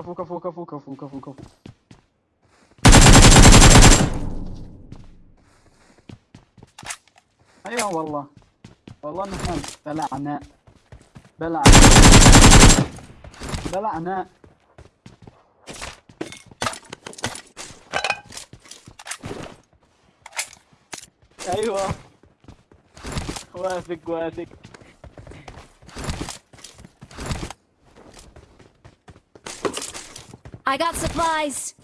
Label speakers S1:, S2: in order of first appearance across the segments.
S1: كفو كفو كفو كفو كفو كفو. أيوه والله. والله نحن بلعنا. بلعنا. بلعنا. أيوه. واثق واثق.
S2: I got supplies.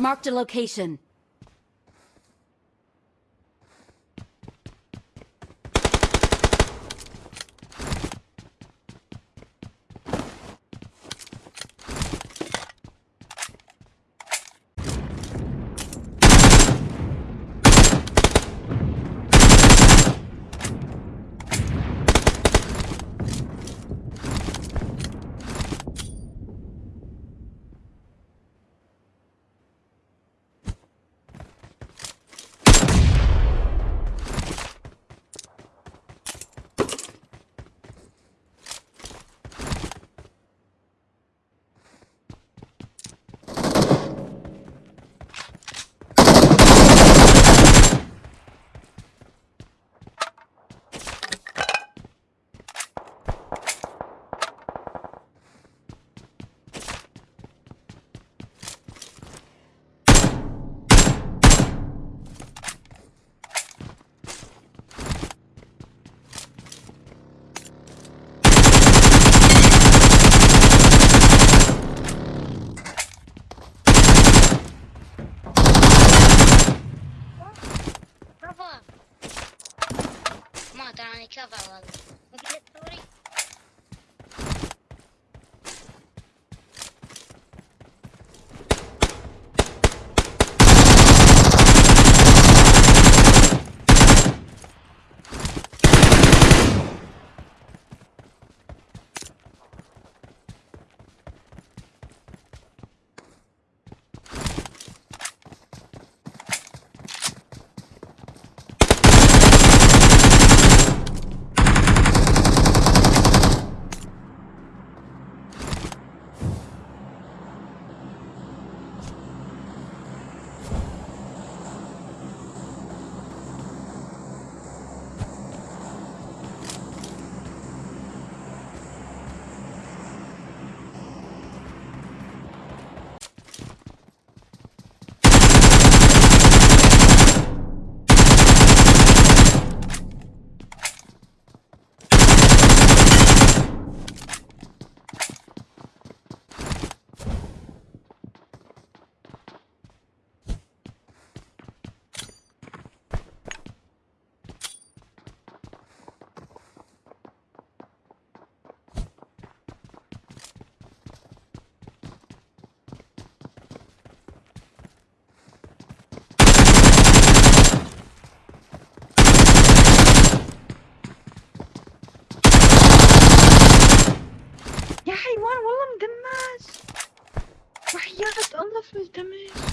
S2: Marked a location.
S3: Minecraft alalım.
S4: left me.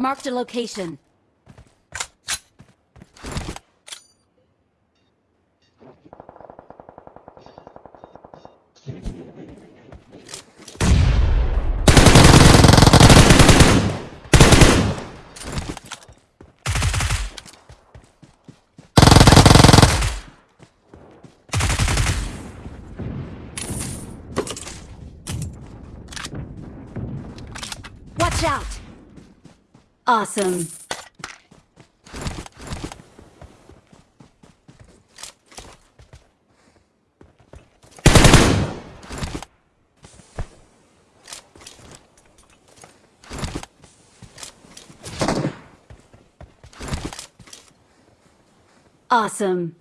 S2: Marked a location. Watch out! Awesome. Awesome.